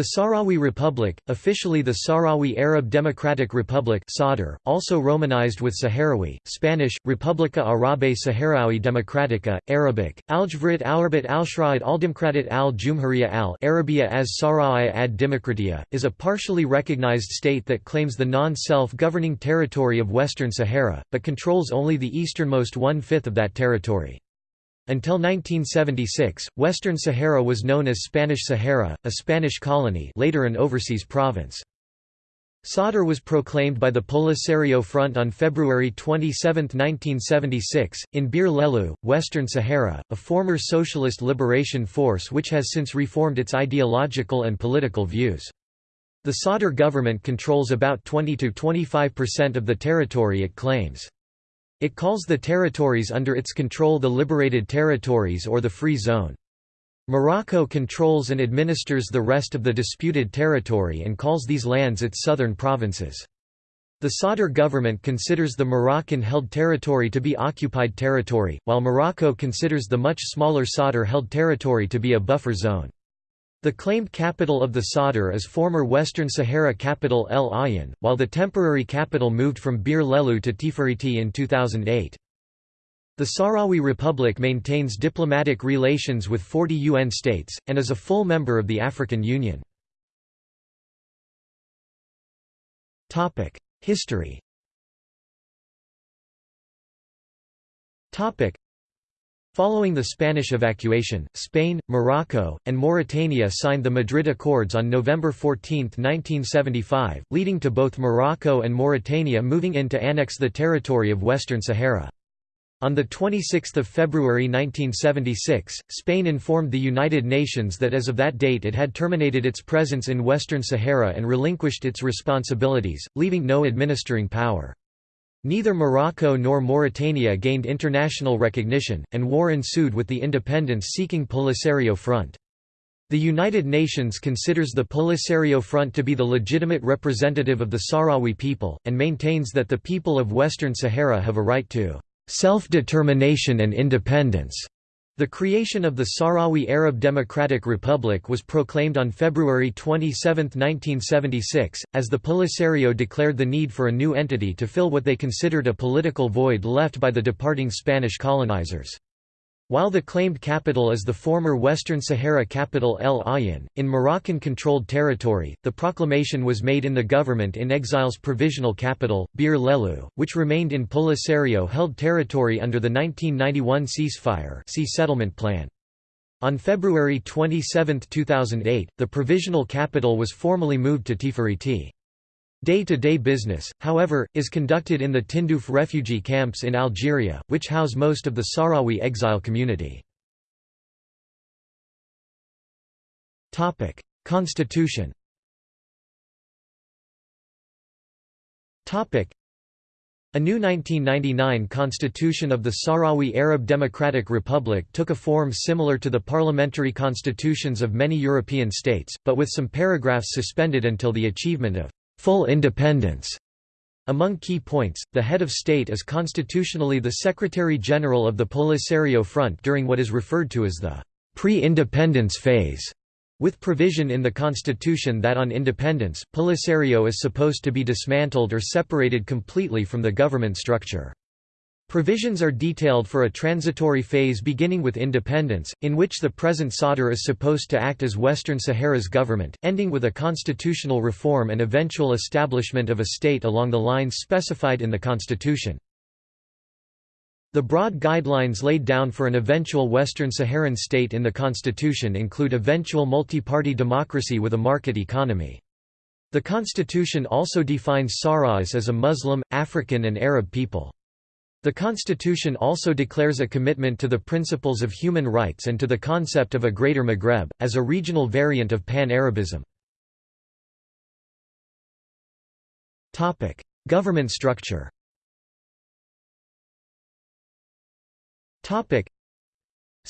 The Sahrawi Republic, officially the Sahrawi Arab Democratic Republic (SADR), also romanized with Sahrawi, Spanish República Árabe Saharaui Democrática, Arabic Aljvrit Alrabat Alshraid Aldemokratit al-Jumhuriya al-Arabia as Sahrawi ad Demokratia, is a partially recognized state that claims the non-self-governing territory of Western Sahara, but controls only the easternmost one-fifth of that territory. Until 1976, Western Sahara was known as Spanish Sahara, a Spanish colony later an overseas province. Sadr was proclaimed by the Polisario Front on February 27, 1976, in Bir Lehlou, Western Sahara, a former socialist liberation force which has since reformed its ideological and political views. The Sadr government controls about 20–25% of the territory it claims. It calls the territories under its control the liberated territories or the free zone. Morocco controls and administers the rest of the disputed territory and calls these lands its southern provinces. The Sadr government considers the Moroccan-held territory to be occupied territory, while Morocco considers the much smaller Sadr-held territory to be a buffer zone. The claimed capital of the Sadr is former Western Sahara capital El Aaiún, while the temporary capital moved from Bir Lehlou to Tifariti in 2008. The Sahrawi Republic maintains diplomatic relations with 40 UN states, and is a full member of the African Union. History Following the Spanish evacuation, Spain, Morocco, and Mauritania signed the Madrid Accords on November 14, 1975, leading to both Morocco and Mauritania moving in to annex the territory of Western Sahara. On 26 February 1976, Spain informed the United Nations that as of that date it had terminated its presence in Western Sahara and relinquished its responsibilities, leaving no administering power. Neither Morocco nor Mauritania gained international recognition, and war ensued with the independence-seeking Polisario Front. The United Nations considers the Polisario Front to be the legitimate representative of the Sahrawi people, and maintains that the people of Western Sahara have a right to self-determination and independence. The creation of the Sahrawi Arab Democratic Republic was proclaimed on February 27, 1976, as the Polisario declared the need for a new entity to fill what they considered a political void left by the departing Spanish colonizers. While the claimed capital is the former Western Sahara capital El Aaiún, in Moroccan-controlled territory, the proclamation was made in the government-in-exile's provisional capital, Bir Lehlou, which remained in Polisario-held territory under the 1991 ceasefire see settlement plan. On February 27, 2008, the provisional capital was formally moved to Tifariti. Day-to-day -day business, however, is conducted in the Tindouf refugee camps in Algeria, which house most of the Sahrawi exile community. Constitution a new 1999 constitution of the Sahrawi Arab Democratic Republic took a form similar to the parliamentary constitutions of many European states, but with some paragraphs suspended until the achievement of full independence. Among key points, the head of state is constitutionally the Secretary-General of the Polisario Front during what is referred to as the pre-independence phase, with provision in the constitution that on independence, Polisario is supposed to be dismantled or separated completely from the government structure. Provisions are detailed for a transitory phase beginning with independence, in which the present Sadr is supposed to act as Western Sahara's government, ending with a constitutional reform and eventual establishment of a state along the lines specified in the constitution. The broad guidelines laid down for an eventual Western Saharan state in the constitution include eventual multi-party democracy with a market economy. The constitution also defines Sahrawis as a Muslim, African and Arab people. The constitution also declares a commitment to the principles of human rights and to the concept of a Greater Maghreb, as a regional variant of Pan-Arabism. Government structure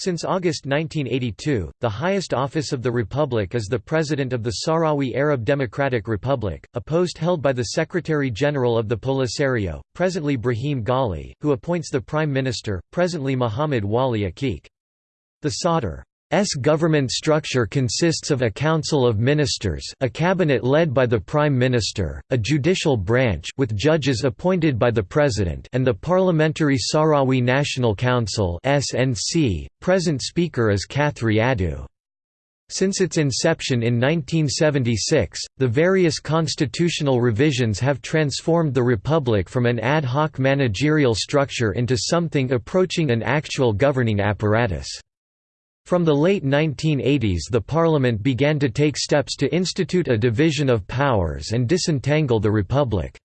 since August 1982, the highest office of the Republic is the President of the Sahrawi Arab Democratic Republic, a post held by the Secretary-General of the Polisario, presently Brahim Ghali, who appoints the Prime Minister, presently Mohamed Wali Akeik. The Sadr government structure consists of a council of ministers a cabinet led by the prime minister, a judicial branch with judges appointed by the president and the Parliamentary Sahrawi National Council SNC. Present speaker is Khatri Addouh. Since its inception in 1976, the various constitutional revisions have transformed the republic from an ad hoc managerial structure into something approaching an actual governing apparatus. From the late 1980s the parliament began to take steps to institute a division of powers and disentangle the republic's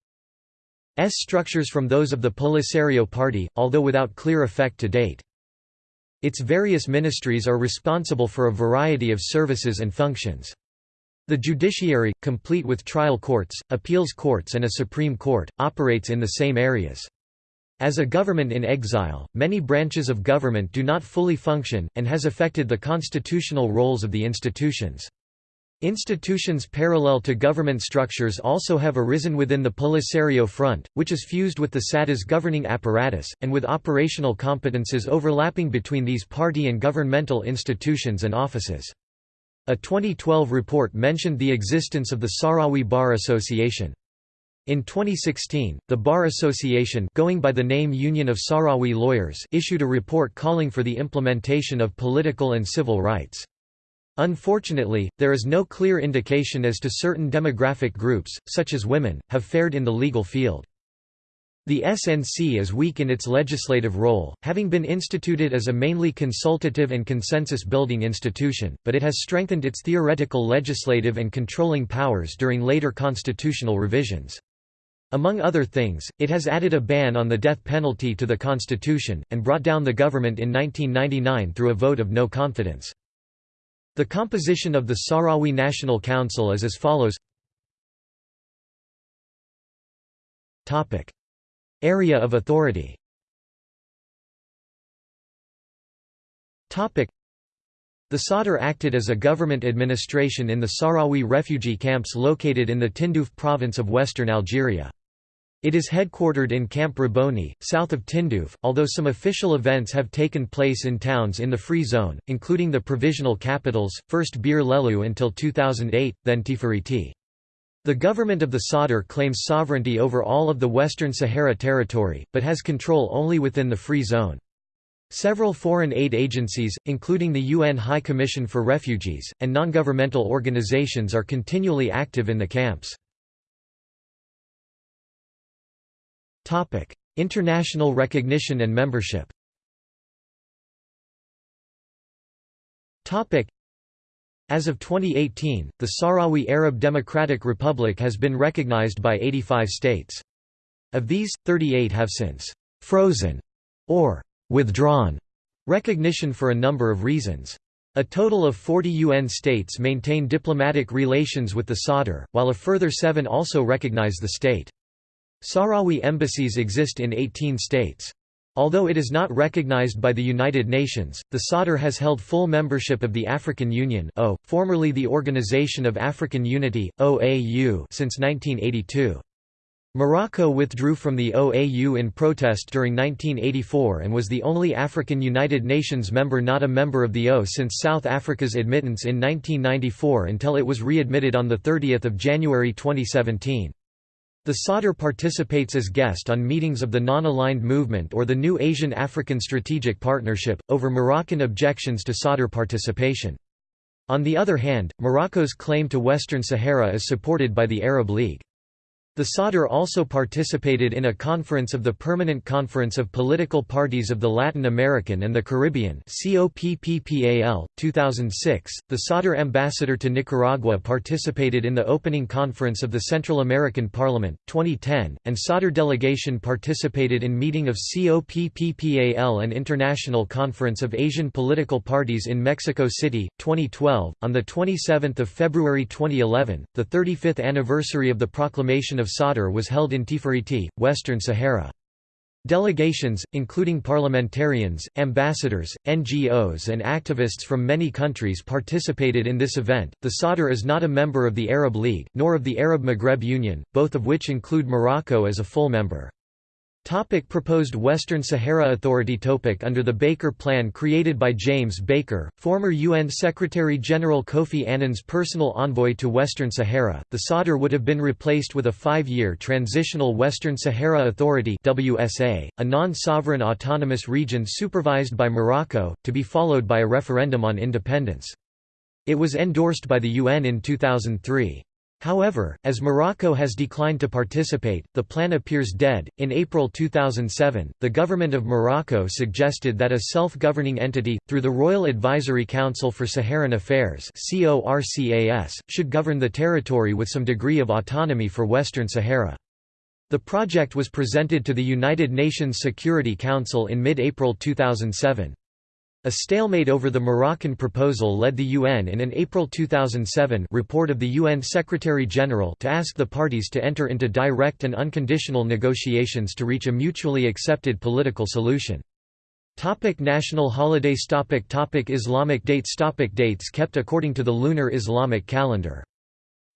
structures from those of the Polisario Party, although without clear effect to date. Its various ministries are responsible for a variety of services and functions. The judiciary, complete with trial courts, appeals courts and a Supreme Court, operates in the same areas. As a government in exile, many branches of government do not fully function, and has affected the constitutional roles of the institutions. Institutions parallel to government structures also have arisen within the Polisario Front, which is fused with the SADR's governing apparatus, and with operational competences overlapping between these party and governmental institutions and offices. A 2012 report mentioned the existence of the Sahrawi Bar Association. In 2016, the Bar Association going by the name Union of Sahrawi Lawyers issued a report calling for the implementation of political and civil rights. Unfortunately, there is no clear indication as to certain demographic groups, such as women, have fared in the legal field. The SNC is weak in its legislative role, having been instituted as a mainly consultative and consensus-building institution, but it has strengthened its theoretical legislative and controlling powers during later constitutional revisions. Among other things, it has added a ban on the death penalty to the constitution, and brought down the government in 1999 through a vote of no confidence. The composition of the Sahrawi National Council is as follows. Area of authority the Sadr acted as a government administration in the Sahrawi refugee camps located in the Tindouf province of western Algeria. It is headquartered in Camp Rabouni, south of Tindouf, although some official events have taken place in towns in the Free Zone, including the provisional capitals, first Bir Lehlou until 2008, then Tifariti. The government of the Sadr claims sovereignty over all of the Western Sahara territory, but has control only within the Free Zone. Several foreign aid agencies, including the UN High Commission for Refugees, and non-governmental organizations are continually active in the camps. International recognition and membership. As of 2018, the Sahrawi Arab Democratic Republic has been recognized by 85 states. Of these, 38 have since frozen or withdrawn recognition for a number of reasons. A total of 40 UN states maintain diplomatic relations with the Sadr, while a further seven also recognize the state. Sahrawi embassies exist in 18 states. Although it is not recognized by the United Nations, the Sadr has held full membership of the African Union o, formerly the Organization of African Unity, OAU since 1982. Morocco withdrew from the OAU in protest during 1984 and was the only African United Nations member not a member of the O since South Africa's admittance in 1994 until it was readmitted on 30 January 2017. The Sadr participates as guest on meetings of the Non-Aligned Movement or the New Asian African Strategic Partnership, over Moroccan objections to Sadr participation. On the other hand, Morocco's claim to Western Sahara is supported by the Arab League. The Sadr also participated in a conference of the Permanent Conference of Political Parties of the Latin American and the Caribbean COPPPAL, 2006. The Sadr ambassador to Nicaragua participated in the opening conference of the Central American Parliament, 2010, and Sadr delegation participated in meeting of COPPPAL and International Conference of Asian Political Parties in Mexico City, 2012. On 27 February 2011, the 35th anniversary of the proclamation of of Sadr was held in Tifariti, Western Sahara. Delegations, including parliamentarians, ambassadors, NGOs, and activists from many countries participated in this event. The Sadr is not a member of the Arab League, nor of the Arab Maghreb Union, both of which include Morocco as a full member. Topic proposed Western Sahara Authority Topic Under the Baker Plan created by James Baker, former UN Secretary-General Kofi Annan's personal envoy to Western Sahara, the Sadr would have been replaced with a five-year Transitional Western Sahara Authority WSA, a non-sovereign autonomous region supervised by Morocco, to be followed by a referendum on independence. It was endorsed by the UN in 2003. However, as Morocco has declined to participate, the plan appears dead. In April 2007, the government of Morocco suggested that a self governing entity, through the Royal Advisory Council for Saharan Affairs, should govern the territory with some degree of autonomy for Western Sahara. The project was presented to the United Nations Security Council in mid April 2007. A stalemate over the Moroccan proposal led the UN in an April 2007 report of the UN Secretary-General to ask the parties to enter into direct and unconditional negotiations to reach a mutually accepted political solution. Topic national holidays topic topic Islamic dates topic Dates kept according to the lunar Islamic calendar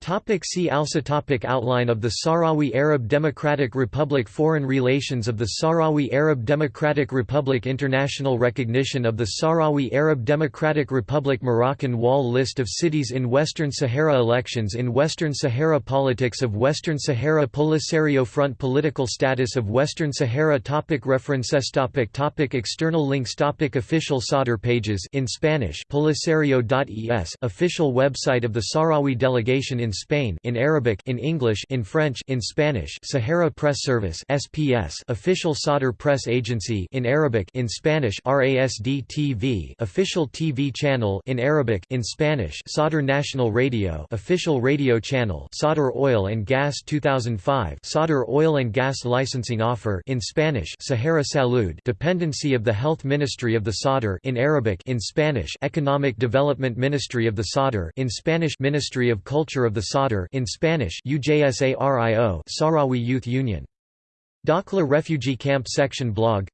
Topic see also topic Outline of the Sahrawi Arab Democratic Republic Foreign relations of the Sahrawi Arab Democratic Republic International recognition of the Sahrawi Arab Democratic Republic Moroccan wall List of cities in Western Sahara Elections in Western Sahara Politics of Western Sahara Polisario Front Political status of Western Sahara topic References topic topic External links topic Official Sadr pages in Spanish polisario.es official website of the Sahrawi delegation in in Spain in Arabic in English in French in Spanish Sahara Press Service SPS official Sadr Press Agency in Arabic in Spanish RASD TV official TV channel in Arabic in Spanish Sadr National Radio official radio channel Sadr Oil and Gas 2005 Sadr Oil and Gas licensing offer in Spanish Sahara Salud dependency of the Health Ministry of the Sadr in Arabic in Spanish Economic Development Ministry of the Sadr in Spanish Ministry of Culture of the the Sadr in Spanish UJSARIO Sahrawi Youth Union. Dakhla Refugee Camp Section blog.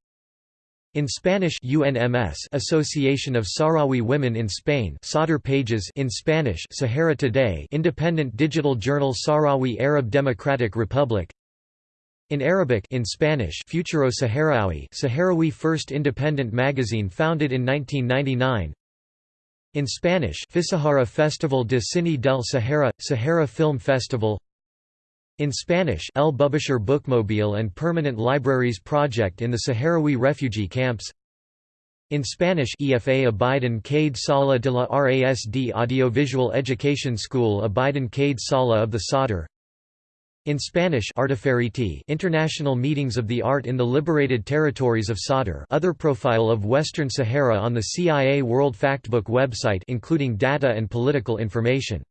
In Spanish UNMS Association of Sahrawi Women in Spain Sadr pages in Spanish Sahara Today Independent digital journal Sahrawi Arab Democratic Republic. In Arabic in Spanish Futuro Saharaui Saharawi first independent magazine founded in 1999 in Spanish Fisahara Festival de Cine del Sahara, Sahara Film Festival. In Spanish El Bubisher Bookmobile and Permanent Libraries Project in the Sahrawi refugee camps. In Spanish EFA Abidin Kaid Saleh de la RASD Audiovisual Education School Abidin Kaid Saleh of the Sadr in Spanish International Meetings of the Art in the Liberated Territories of Sadr other profile of Western Sahara on the CIA World Factbook website including data and political information